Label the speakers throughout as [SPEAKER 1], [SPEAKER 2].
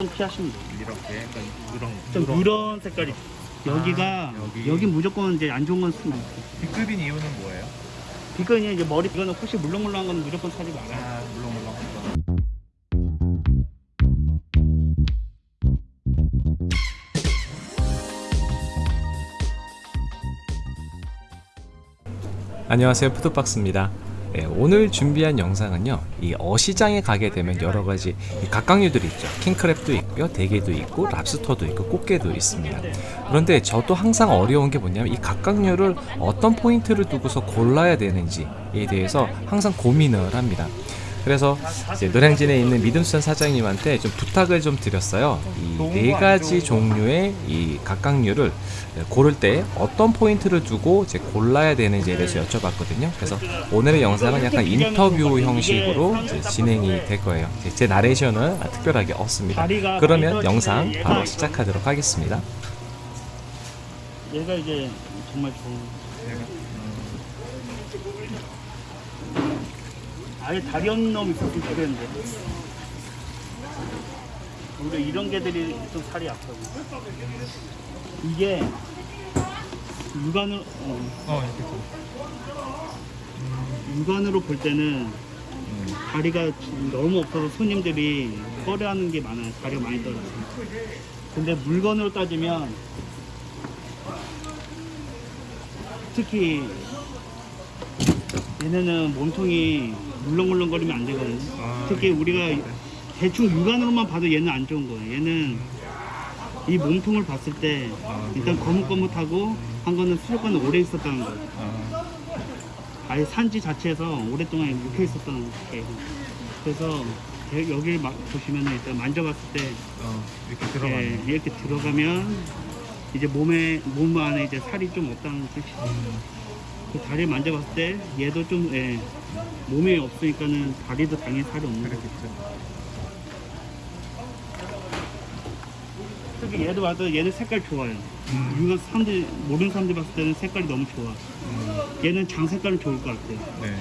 [SPEAKER 1] 좀 피하시면 돼요.
[SPEAKER 2] 이렇게 약간 누런
[SPEAKER 1] 좀 누런 색깔이. 여기가
[SPEAKER 2] 아, 여기.
[SPEAKER 1] 여기 무조건 이제 안 좋은 건 쓰면 돼.
[SPEAKER 2] B급인 이유는 뭐예요?
[SPEAKER 1] 비건이 이제 머리 이거는 혹시 물렁물렁한 건 무조건 사지 마라.
[SPEAKER 2] 아 물렁물렁한 거.
[SPEAKER 3] 안녕하세요 푸드박스입니다 예, 오늘 준비한 영상은요 이 어시장에 가게 되면 여러가지 이 각각류들이 있죠. 킹크랩도 있고요 대게도 있고 랍스터도 있고 꽃게도 있습니다. 그런데 저도 항상 어려운 게 뭐냐면 이 각각류를 어떤 포인트를 두고서 골라야 되는지에 대해서 항상 고민을 합니다 그래서 이제 노량진에 있는 믿음수산 사장님한테 좀 부탁을 좀 드렸어요. 이 네 가지 종류의 이 각각류를 고를 때 어떤 포인트를 두고 이제 골라야 되는지에 대해서 여쭤봤거든요. 그래서 오늘의 영상은 약간 인터뷰 형식으로 진행이 될 거예요. 제 나레이션은 특별하게 없습니다. 그러면 영상 바로 시작하도록 하겠습니다.
[SPEAKER 1] 얘가 이제 정말 좋은.
[SPEAKER 2] 제가
[SPEAKER 1] 아예 다리 없는 놈 있었으면 좋겠는데. 오히려 이런 개들이 좀 살이 약하고. 이게 육안으로 어,
[SPEAKER 2] 어 이렇게 좀.
[SPEAKER 1] 육안으로 볼 때는
[SPEAKER 2] 음.
[SPEAKER 1] 다리가 너무 없어서 손님들이 꺼려하는 게 많아요. 다리가 많이 떨어져. 근데 물건으로 따지면 특히 얘네는 몸통이 물렁물렁거리면 안 되거든요.
[SPEAKER 2] 아,
[SPEAKER 1] 특히 우리가 대충 육안으로만 봐도 얘는 안 좋은 거예요. 얘는 이 몸통을 봤을 때
[SPEAKER 2] 아,
[SPEAKER 1] 일단 거뭇거뭇하고 한 거는 수족관에 오래 있었다는 거예요.
[SPEAKER 2] 아,
[SPEAKER 1] 아예 산지 자체에서 오랫동안 묵혀 있었던 게 그래서 여- 여기를 막 보시면 일단 만져봤을 때
[SPEAKER 2] 어 이렇게
[SPEAKER 1] 예,
[SPEAKER 2] 들어가네.
[SPEAKER 1] 이렇게 들어가면 이제 몸에 몸 안에 이제 살이 좀 없다는 뜻이죠.
[SPEAKER 2] 음.
[SPEAKER 1] 그 다리를 만져봤을 때 얘도 좀 예, 몸에 없으니까는 다리도 당연히 살이 없는 거죠.
[SPEAKER 2] 그렇겠죠.
[SPEAKER 1] 특히 얘도 봐도 얘는 색깔 좋아요.
[SPEAKER 2] 음.
[SPEAKER 1] 이거 사람들 모르는 사람들 봤을 때는 색깔이 너무 좋아.
[SPEAKER 2] 음.
[SPEAKER 1] 얘는 장 색깔은 좋을 것 같아요.
[SPEAKER 2] 네.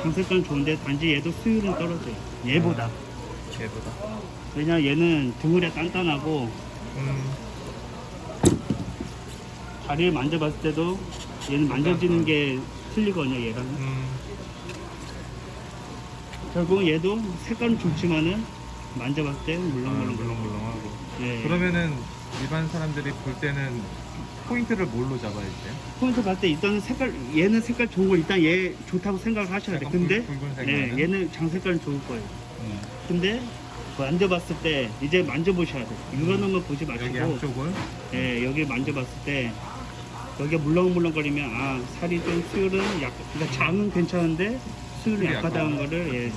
[SPEAKER 1] 장 색깔은 좋은데 단지 얘도 수율은 떨어져요. 얘보다.
[SPEAKER 2] 얘보다.
[SPEAKER 1] 왜냐 얘는 등을에 단단하고
[SPEAKER 2] 음.
[SPEAKER 1] 다리를 만져봤을 때도 얘는 만져지는 게 틀리거든요 얘랑
[SPEAKER 2] 음.
[SPEAKER 1] 결국은 얘도 색깔은 좋지만은 만져봤을 때
[SPEAKER 2] 아,
[SPEAKER 1] 물렁물렁
[SPEAKER 2] 물렁물렁하고.
[SPEAKER 1] 예.
[SPEAKER 2] 그러면은 일반 사람들이 볼 때는 포인트를 뭘로 잡아야 돼요?
[SPEAKER 1] 포인트 봤을 때 일단은 색깔 얘는 색깔 좋은 거 일단 얘 좋다고 생각을 하셔야 돼
[SPEAKER 2] 약간
[SPEAKER 1] 근데 네,
[SPEAKER 2] 나는?
[SPEAKER 1] 얘는 장 색깔은 좋을 거예요
[SPEAKER 2] 음.
[SPEAKER 1] 근데 만져봤을 때 이제 만져보셔야 돼 이거는 보지
[SPEAKER 2] 여기
[SPEAKER 1] 마시고
[SPEAKER 2] 양쪽을
[SPEAKER 1] 예, 여기 만져봤을 때 여기가 물렁물렁거리면 아 살이 좀 수율은 약 그러니까 장은 괜찮은데 수율이 약하다는
[SPEAKER 2] 약하다.
[SPEAKER 1] 거를 예,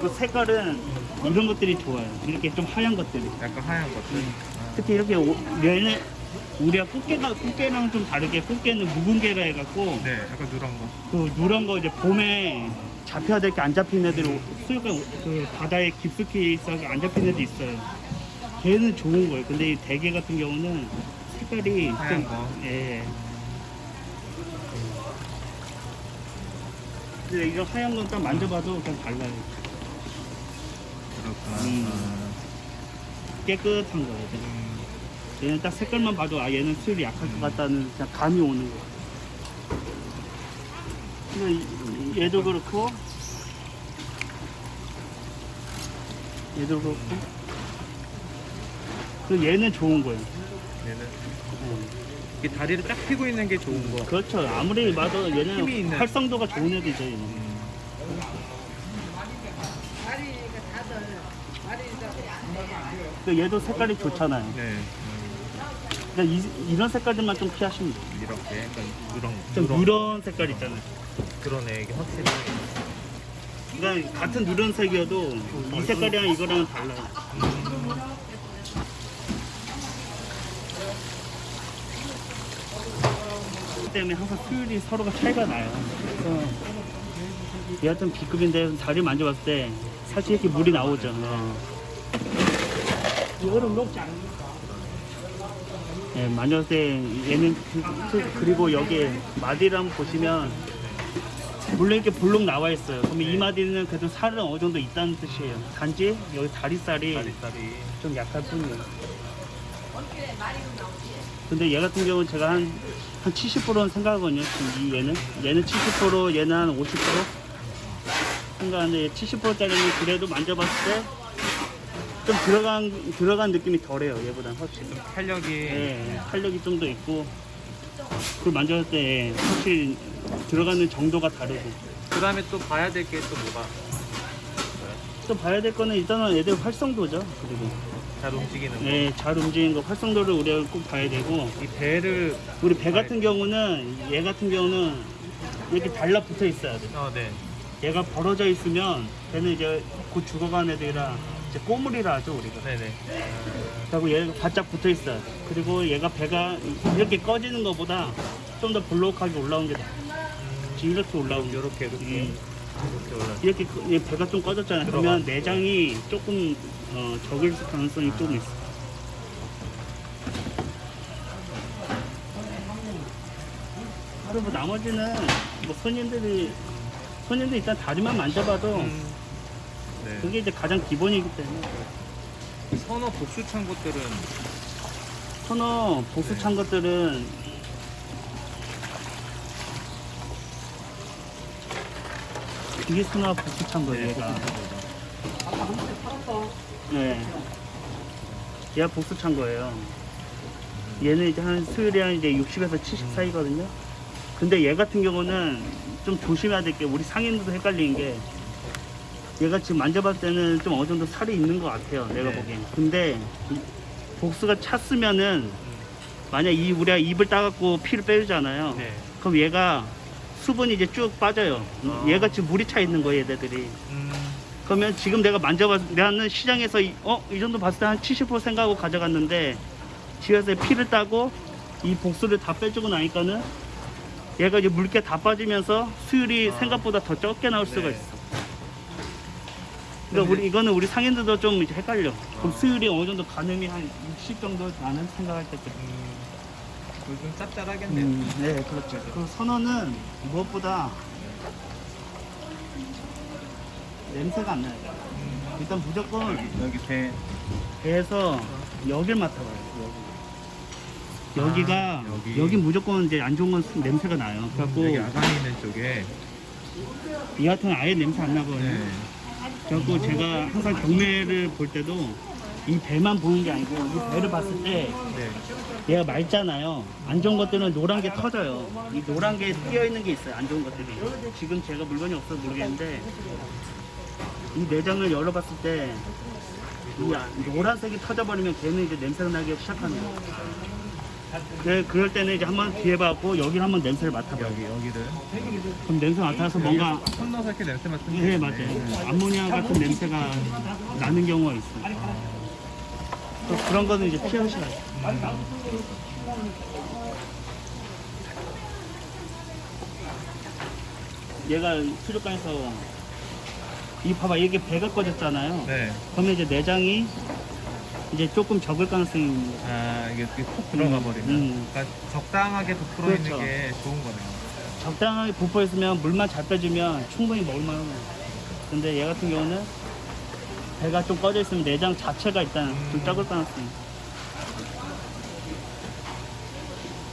[SPEAKER 1] 그 색깔은 이런 것들이 좋아요 이렇게 좀 하얀 것들이
[SPEAKER 2] 약간 하얀 것들.
[SPEAKER 1] 음.
[SPEAKER 2] 아.
[SPEAKER 1] 특히 이렇게 오- 얘네 우리가 꽃게가 꽃게랑 좀 다르게 꽃게는 묵은 게라 해갖고
[SPEAKER 2] 네, 약간 누런 거.
[SPEAKER 1] 그 누런 거 이제 봄에 잡혀야 될 게 안 잡힌 애들이 수육가 그 바다에 깊숙이 있어서 안 잡힌 애도 있어요. 걔는 좋은 거예요. 근데 이 대게 같은 경우는 색깔이
[SPEAKER 2] 하얀
[SPEAKER 1] 좀-
[SPEAKER 2] 거.
[SPEAKER 1] 예. 근데 이거 하얀 건 딱 만져봐도 그냥 달라요.
[SPEAKER 2] 그렇구나.
[SPEAKER 1] 음.
[SPEAKER 2] 아.
[SPEAKER 1] 깨끗한 거예요.
[SPEAKER 2] 음.
[SPEAKER 1] 얘는 딱 색깔만 봐도 아 얘는 수율이 약할 것 같다는 그냥 감이 오는 거. 근데 이- 얘도 그렇고 얘도 그렇고 그 얘는 좋은 거예요.
[SPEAKER 2] 얘는
[SPEAKER 1] 음.
[SPEAKER 2] 이 다리를 딱 펴고 있는 게 좋은 거.
[SPEAKER 1] 그렇죠. 아무리 봐도 얘는. 활성도가 좋은 애들이죠. 얘는.
[SPEAKER 2] 음.
[SPEAKER 1] 그 얘도 색깔이 좋잖아요.
[SPEAKER 2] 네. 음.
[SPEAKER 1] 그러니까 이, 이런 색깔들만 좀 피하시면 돼요.
[SPEAKER 2] 이렇게 약간 누런
[SPEAKER 1] 좀
[SPEAKER 2] 누런
[SPEAKER 1] 누런 색깔 있잖아요.
[SPEAKER 2] 그러네 이게 확실히
[SPEAKER 1] 그러니까 같은 누런 색이어도 이 색깔이랑 이거랑은 달라요. 때문에 항상 수율이 서로가 차이가 나요. 그래서 얘한테는 B급인데 다리 만져봤을 때 사실 이렇게 물이 나오죠. 이거는 녹지 않습니까? 예, 만졌을 때 얘는 그- 그- 그리고 여기 마디를 한번 보시면 물론 이렇게 볼록 나와 있어요. 그러면
[SPEAKER 2] 네.
[SPEAKER 1] 이 마디는 그래도 살은 어느 정도 있다는 뜻이에요. 단지 여기 다리살이
[SPEAKER 2] 다리살이
[SPEAKER 1] 좀 약할 뿐이에요. 근데 얘 같은 경우는 제가 한, 한 70%는 생각하거든요. 지금 이 얘는. 얘는 70%, 얘는 한 50%? 생각하는데 70%짜리는 그래도 만져봤을 때 좀 들어간, 들어간 느낌이 덜해요. 얘보다.
[SPEAKER 2] 좀 탄력이
[SPEAKER 1] 예, 탄력이 좀 더 있고. 그걸 만졌을 때 확실히 들어가는 정도가 다르고.
[SPEAKER 2] 그 다음에 또 봐야 될 게 또 뭐가
[SPEAKER 1] 또 봐야 될 거는 일단은 애들 활성도죠. 그리고.
[SPEAKER 2] 잘 움직이는 거.
[SPEAKER 1] 예, 잘 움직이는 거 활성도를 우리가 꼭 봐야 되고.
[SPEAKER 2] 이 배를
[SPEAKER 1] 우리 배 같은 경우는 얘 같은 경우는 이렇게 달라붙어 있어야 돼.
[SPEAKER 2] 어, 네.
[SPEAKER 1] 얘가 벌어져 있으면 걔는 이제 곧 죽어간 애들이라 이제 꼬물이라 하죠 우리가.
[SPEAKER 2] 네네.
[SPEAKER 1] 그리고 얘가 바짝 붙어 있어야 돼. 그리고 얘가 배가 이렇게 꺼지는 것보다 좀 더 볼록하게 올라온 게 나아. 지금 이렇게 올라온 게.
[SPEAKER 2] 이렇게 이렇게
[SPEAKER 1] 음.
[SPEAKER 2] 이렇게 올라.
[SPEAKER 1] 이렇게 배가 좀 꺼졌잖아 요. 그러면 내장이 조금 어, 적을 가능성이 좀 있어. 그리고 뭐 나머지는 뭐 손님들이 손님들 일단 다리만 만져봐도
[SPEAKER 2] 음. 네.
[SPEAKER 1] 그게 이제 가장 기본이기 때문에
[SPEAKER 2] 선어 복수 찬 것들은
[SPEAKER 1] 선어 복수 찬 것들은 이게 선어 복수 찬 거예요 얘가 네 얘가 복수 찬 거예요 얘는 이제 한 수율이 한 이제 60에서 70 사이거든요 근데 얘 같은 경우는 좀 조심해야 될 게 우리 상인들도 헷갈리는 게 얘가 지금 만져봤을 때는 좀 어느 정도 살이 있는 것 같아요 내가
[SPEAKER 2] 네.
[SPEAKER 1] 보기엔 근데 이 복수가 찼으면은 만약 이 우리가 입을 따갖고 피를 빼주잖아요
[SPEAKER 2] 네.
[SPEAKER 1] 그럼 얘가 수분이 이제 쭉 빠져요
[SPEAKER 2] 아.
[SPEAKER 1] 얘가 지금 물이 차 있는 거예요 얘네들이
[SPEAKER 2] 음.
[SPEAKER 1] 그러면 지금 내가 만져봤 나는 시장에서 이- 어? 이 정도 봤을 때 한 70% 생각하고 가져갔는데 집에서 피를 따고 이 복수를 다 빼주고 나니까는 얘가 이제 물기 다 빠지면서 수율이
[SPEAKER 2] 아.
[SPEAKER 1] 생각보다 더 적게 나올 수가
[SPEAKER 2] 네.
[SPEAKER 1] 있어 그러니까 우리 이거는 우리 상인들도 좀 이제 헷갈려 그럼 수율이 어느 정도 가늠이 한 60 정도 나는 생각할 때 그래.
[SPEAKER 2] 음. 좀 짭짤하겠네요.
[SPEAKER 1] 음, 네, 그렇죠. 그 선어는 무엇보다 냄새가 안 나요. 일단 무조건
[SPEAKER 2] 여기 배
[SPEAKER 1] 배에서 여길 맡아봐요. 여기. 여기가
[SPEAKER 2] 아, 여기.
[SPEAKER 1] 여기. 무조건 이제 안 좋은 건 수- 냄새가 나요. 그래갖고
[SPEAKER 2] 여기 아가미 있는 쪽에
[SPEAKER 1] 이 같은 아예 냄새 안 나거든요.
[SPEAKER 2] 네.
[SPEAKER 1] 그래갖고 제가 항상 경매를 볼 때도 이 배만 보는 게 아니고 이 배를 봤을 때
[SPEAKER 2] 네.
[SPEAKER 1] 얘가 맑잖아요. 안 좋은 것들은 노란 게 터져요. 이 노란 게 띄어 있는 게 있어요. 안 좋은 것들이. 지금 제가 물건이 없어서 모르겠는데 이 내장을 열어봤을 때 이 노란색이 터져버리면 걔는 이제 냄새가 나기 시작하는 거예요. 그, 그럴 때는 이제 한번 뒤에 봐고 여기를 한번 냄새를 맡아봐요.
[SPEAKER 2] 여기 여기를
[SPEAKER 1] 그럼 냄새 맡아서 뭔가
[SPEAKER 2] 손 넣어서 이렇게 냄새 맡은
[SPEAKER 1] 네 맞아요. 암모니아 같은 냄새가 나는 경우가 있어요. 또 그런 거는 이제 피하셔야 돼요. 얘가 수족관에서 이 봐봐 이게 배가 꺼졌잖아요.
[SPEAKER 2] 네.
[SPEAKER 1] 그러면 이제 내장이 이제 조금 적을 가능성이 있는.
[SPEAKER 2] 아 이게 푹 들어가
[SPEAKER 1] 음,
[SPEAKER 2] 버리면
[SPEAKER 1] 음.
[SPEAKER 2] 그러니까 적당하게 부풀어
[SPEAKER 1] 그렇죠.
[SPEAKER 2] 있는 게 좋은 거네요.
[SPEAKER 1] 적당하게 부풀어 있으면 물만 잘 빼주면 충분히 먹을만해요. 근데 얘 같은 경우는 배가 좀 꺼져 있으면 내장 자체가 일단 좀
[SPEAKER 2] 음.
[SPEAKER 1] 적을 가능성이.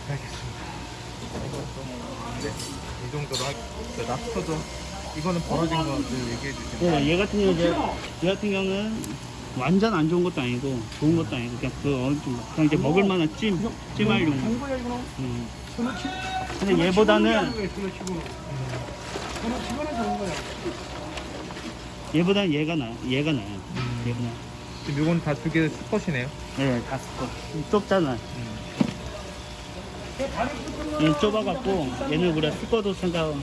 [SPEAKER 2] 알겠습니다. 네. 이 정도로 하. 그 랍스터도 이거는 벌어진 거 얘기해 주시면.
[SPEAKER 1] 네, 얘 같은 경우 이제 얘 같은 경우는 완전 안 좋은 것도 아니고 좋은 것도 아니고 그냥 그 어느 정도 그냥 이제 먹을 만한 찜 찜할 용도. 음. 근데 얘보다는 얘보다는 얘가 나요. 얘가 나요. 얘가 나요.
[SPEAKER 2] 지금 이건 다 두 개 수컷이네요.
[SPEAKER 1] 네, 다 섞어. 좁잖아.
[SPEAKER 2] 음.
[SPEAKER 1] 얘는 좁아갖고 얘는 우리가 수거도 생각,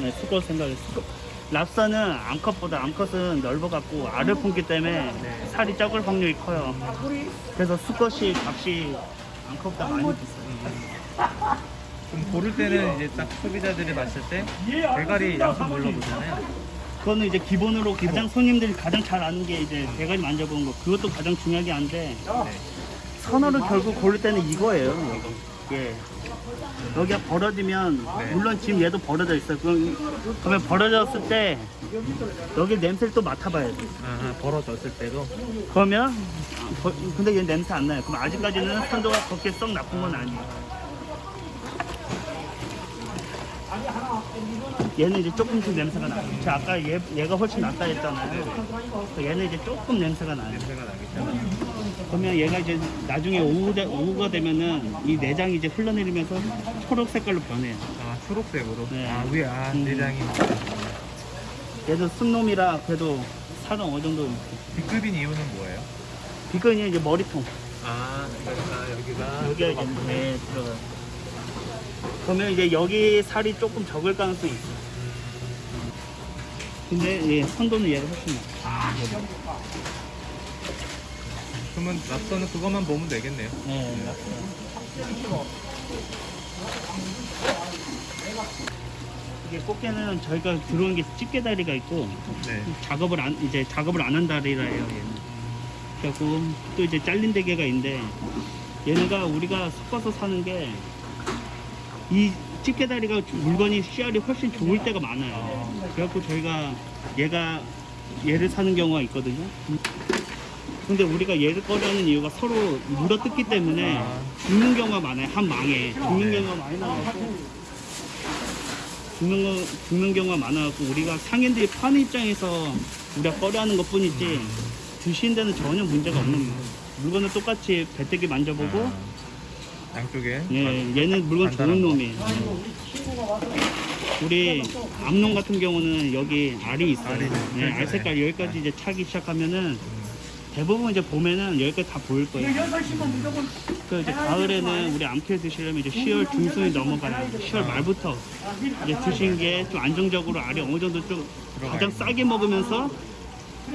[SPEAKER 1] 네, 수거 생각해. 수거. 랍스타는 암컷보다 암컷은 넓어갖고 알을 품기 때문에 살이 적을 확률이 커요. 그래서 수컷이 값이 암컷보다 많이 비싸요.
[SPEAKER 2] 좀 고를 때는 이제 딱 소비자들이 봤을 때 대가리 양손 물러보잖아요.
[SPEAKER 1] 그거는 이제 기본으로 가장 손님들이 가장 잘 아는 게 이제 대가리 만져본 거. 그것도 가장 중요하게 한데
[SPEAKER 2] 네.
[SPEAKER 1] 선어를 결국 고를 때는 이거예요. 이거. 예. 여기가 벌어지면
[SPEAKER 2] 네.
[SPEAKER 1] 물론 지금 얘도 벌어져 있어. 그럼 그러면 벌어졌을 때 여기 냄새를 또 맡아봐야 돼.
[SPEAKER 2] 아, 벌어졌을 때도
[SPEAKER 1] 그러면 아, 버- 근데 얘 냄새 안 나요. 그럼 아직까지는 선도가 그렇게 썩 나쁜 건 아니에요. 얘는 이제 조금씩 냄새가 나요. 저 아까 얘, 얘가 훨씬 낫다 했잖아요. 얘는 이제 조금 냄새가 나요.
[SPEAKER 2] 냄새가 나겠잖아요.
[SPEAKER 1] 그러면 얘가 이제 나중에 오후 되, 오후가 되면은 이 내장이 이제 흘러내리면서 초록 색깔로 변해요.
[SPEAKER 2] 아, 초록색으로.
[SPEAKER 1] 네.
[SPEAKER 2] 아, 위에 아,
[SPEAKER 1] 음.
[SPEAKER 2] 내장이
[SPEAKER 1] 얘도 순놈이라 그래도 살은 어느 정도.
[SPEAKER 2] B급인 이유는 뭐예요?
[SPEAKER 1] 비건이 이제 머리통.
[SPEAKER 2] 아, 그러니까 여기가
[SPEAKER 1] 여기가 이제 네, 들어가요. 그러면 이제 여기 살이 조금 적을 가능성이 있어요. 근데 예, 선도는 얘가 훨씬 나아.
[SPEAKER 2] 그러면 랍스터는 그것만 보면 되겠네요.
[SPEAKER 1] 네, 맞아요. 이게 꽃게는 저희가 들어온 게 집게 다리가 있고
[SPEAKER 2] 네.
[SPEAKER 1] 작업을 안 이제 작업을 안 한 다리라요 얘는. 그래갖고 또 이제 잘린 대게가 있는데 얘네가 우리가 섞어서 사는 게 이 집게 다리가 물건이 씨알이 훨씬 좋을 때가 많아요. 그래갖고 저희가 얘가 얘를 사는 경우가 있거든요. 근데 우리가 얘를 꺼려하는 이유가 서로 물어뜯기 때문에
[SPEAKER 2] 아.
[SPEAKER 1] 죽는 경우가 많아요. 한 망에 죽는
[SPEAKER 2] 네.
[SPEAKER 1] 경우가 많이 나와서 죽는 거 죽는 경우가 많아갖고 우리가 상인들이 파는 입장에서 우리가 꺼려하는 것 뿐이지 드시는 데는 전혀 문제가 없는 거예요. 물건은 똑같이 배때기 만져보고
[SPEAKER 2] 아, 양쪽에
[SPEAKER 1] 예, 얘는 물건 좋은
[SPEAKER 2] 거.
[SPEAKER 1] 놈이에요. 우리 암놈 같은 경우는 여기 알이 있어요.
[SPEAKER 2] 알이.
[SPEAKER 1] 예, 알 색깔 여기까지 이제 차기 시작하면은 대부분 이제 봄에는 여기까지 다 보일 거예요. 그 이제 가을에는 우리 암캐 드시려면 이제 10월 중순이 넘어가요. 10월 말부터 이제 드신 게 좀 안정적으로 알이 어느 정도 좀 가장 싸게 먹으면서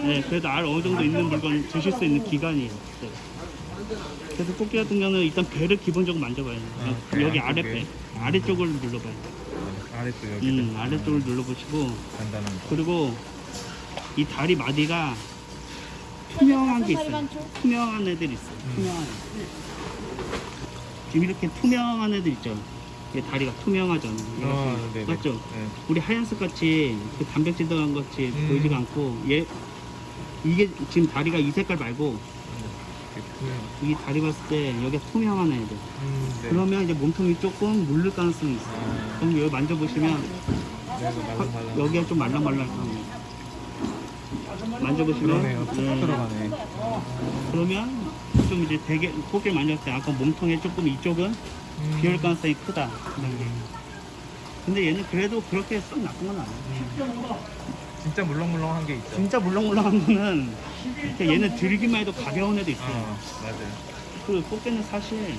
[SPEAKER 1] 예, 그래도 알 어느 정도 있는 물건 드실 수 있는 기간이에요. 네. 그래서 꽃게 같은 경우는 일단 배를 기본적으로 만져봐요.
[SPEAKER 2] 아, 그래요?
[SPEAKER 1] 여기 아랫배,
[SPEAKER 2] 그게?
[SPEAKER 1] 아래쪽을 눌러봐요.
[SPEAKER 2] 아래쪽 여기
[SPEAKER 1] 음, 아래쪽을 눌러보시고
[SPEAKER 2] 간단한 거.
[SPEAKER 1] 그리고 이 다리 마디가 투명한 게 있어요. 투명한 애들 있어요.
[SPEAKER 2] 음.
[SPEAKER 1] 투명한. 애. 지금 이렇게 투명한 애들 있죠. 이게 다리가 투명하잖아요.
[SPEAKER 2] 네네.
[SPEAKER 1] 맞죠?
[SPEAKER 2] 네.
[SPEAKER 1] 우리 하얀색 같이 그 단백질 들어간 것 같이
[SPEAKER 2] 음.
[SPEAKER 1] 보이지가 않고 얘 이게 지금 다리가 이 색깔 말고
[SPEAKER 2] 투명.
[SPEAKER 1] 이 다리 봤을 때 여기가 투명한 애들.
[SPEAKER 2] 음, 네.
[SPEAKER 1] 그러면 이제 몸통이 조금 물릴 가능성이 있어요.
[SPEAKER 2] 아.
[SPEAKER 1] 그럼 여기 만져보시면
[SPEAKER 2] 여기가 말랑말랑.
[SPEAKER 1] 여기가 좀 말랑말랑해요. 만져보시면
[SPEAKER 2] 그러네요.
[SPEAKER 1] 예.
[SPEAKER 2] 들어가네.
[SPEAKER 1] 그러면 좀 이제 되게 꽃게 만졌을 때 아까 몸통에 조금 이쪽은
[SPEAKER 2] 음.
[SPEAKER 1] 비올 가능성이 크다. 그런 게. 근데 얘는 그래도 그렇게 썩 나쁜 건 아니에요.
[SPEAKER 2] 진짜 물렁물렁한 게 있죠.
[SPEAKER 1] 진짜 물렁물렁한 거는 이렇게 얘는 들기만 해도 가벼운 애도 있어요.
[SPEAKER 2] 아, 맞아요.
[SPEAKER 1] 그 꽃게는 사실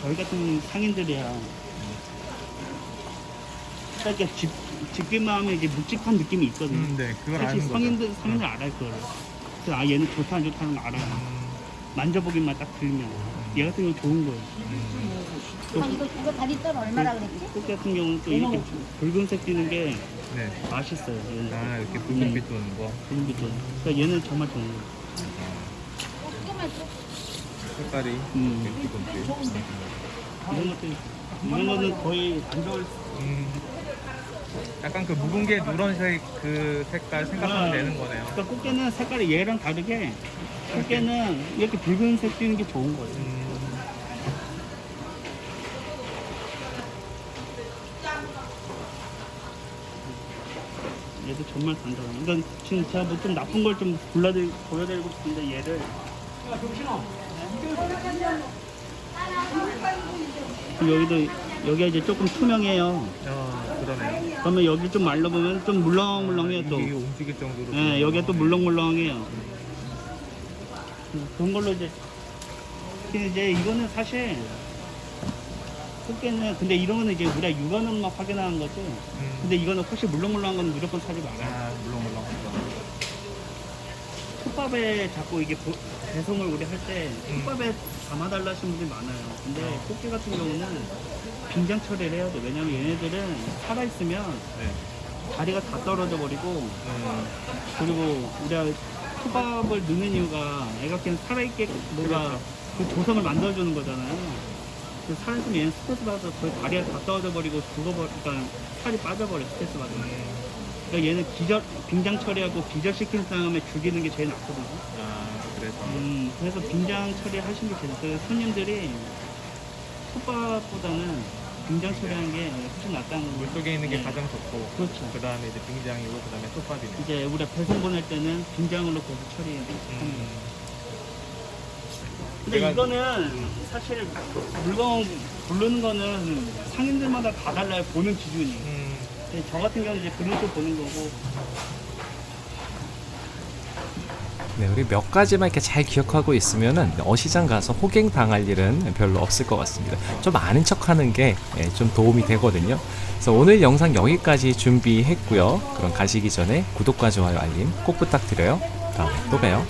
[SPEAKER 1] 저희 같은 상인들이야. 이렇게 집, 집기만 하면 이게 묵직한 느낌이 있거든요.
[SPEAKER 2] 음, 네. 그걸
[SPEAKER 1] 사실
[SPEAKER 2] 아는 거죠.
[SPEAKER 1] 성인들, 상인들 알아요, 그걸. 그래서 아, 얘는 좋다, 안 좋다는 거 알아요.
[SPEAKER 2] 음,
[SPEAKER 1] 만져보기만 딱 들면. 얘 같은 경우는 좋은 거예요.
[SPEAKER 2] 음.
[SPEAKER 4] 아, 이거, 이거 다리 뜰 얼마라 그랬지?
[SPEAKER 1] 꽃게 같은 경우는 또 이렇게 붉은색 띄는 게
[SPEAKER 2] 네.
[SPEAKER 1] 맛있어요. 얘는.
[SPEAKER 2] 아, 이렇게 붉은빛 도는 거.
[SPEAKER 1] 붉은빛 도 그러니까 얘는 정말 좋은 거예요.
[SPEAKER 2] 색깔이
[SPEAKER 1] 음.
[SPEAKER 2] 이렇게 붉은빛.
[SPEAKER 1] 이런 것들, 이런 거는 거의 안 좋을
[SPEAKER 2] 음. 약간 그 묵은 게 누런색 그 색깔 생각하면
[SPEAKER 1] 아.
[SPEAKER 2] 되는 거네요.
[SPEAKER 1] 그러니까 꽃게는 색깔이 얘랑 다르게 꽃게는 이렇게 붉은색 띄는 게 좋은 거예요.
[SPEAKER 2] 음.
[SPEAKER 1] 얘도 정말 단단해. 그러니까 지금 제가 뭐 좀 나쁜 걸 좀 골라드 보여드리고 싶은데 얘를 그리고 여기도 여기가 이제 조금 투명해요.
[SPEAKER 2] 어, 그러네요.
[SPEAKER 1] 그러면 여기 좀 말라보면 좀 물렁물렁해요 또.
[SPEAKER 2] 이게 움직일 정도로.
[SPEAKER 1] 예, 여기가 또 물렁물렁해요. 그런 걸로 이제 근데 이제 이거는 사실 꽃게는 근데 이런 거는 이제 우리가 육안으로만 확인하는 거죠.
[SPEAKER 2] 음.
[SPEAKER 1] 근데 이거는 혹시 물렁물렁한 건 무조건 사지 말아요.
[SPEAKER 2] 아, 물렁물렁한 거.
[SPEAKER 1] 톱밥에 자꾸 이게 보- 배송을 우리 할때
[SPEAKER 2] 음.
[SPEAKER 1] 톱밥에 담아달라 하시는 분들이 많아요. 근데 꽃게 같은 경우는 빙장 처리를 해야 돼. 왜냐면 얘네들은 살아있으면
[SPEAKER 2] 네.
[SPEAKER 1] 다리가 다 떨어져 버리고
[SPEAKER 2] 음.
[SPEAKER 1] 그리고 우리가 톱밥을 넣는 이유가 애가 그냥 살아있게 뭔가 그 조성을 만들어주는 거잖아요. 그 살이 있으면 얘는 스트레스 받아서 거의 다리가 다 떨어져 버리고 죽어버, 그러니까 살이 빠져버려 스트레스 받으면. 그러니까 얘는 기절, 빙장 처리하고 기절시킨 다음에 죽이는 게 제일 낫거든요.
[SPEAKER 2] 아 그래서
[SPEAKER 1] 음, 그래서 빙장 처리하시는 게 제일 낫어요. 손님들이 솥밥보다는 빙장 처리하는 게 훨씬 낫다는 거.
[SPEAKER 2] 물 속에 있는 게
[SPEAKER 1] 네.
[SPEAKER 2] 가장 좋고
[SPEAKER 1] 그렇죠.
[SPEAKER 2] 그 다음에 이제 빙장이고 그 다음에 솥밥이네.
[SPEAKER 1] 이제 우리가 배송 보낼 때는 빙장으로 계속 처리해야 돼요.
[SPEAKER 2] 음.
[SPEAKER 1] 근데
[SPEAKER 2] 내가-
[SPEAKER 1] 이거는 사실 물건 부르는 거는 상인들마다 다 달라요. 보는 기준이.
[SPEAKER 2] 음.
[SPEAKER 1] 저 같은 경우는 이제 그림표 보는 거고
[SPEAKER 3] 네, 우리 몇 가지만 이렇게 잘 기억하고 있으면은 어시장 가서 호갱 당할 일은 별로 없을 것 같습니다. 좀 아는 척 하는 게 좀 도움이 되거든요. 그래서 오늘 영상 여기까지 준비했고요. 그럼 가시기 전에 구독과 좋아요 알림 꼭 부탁드려요. 다음에 또 봬요.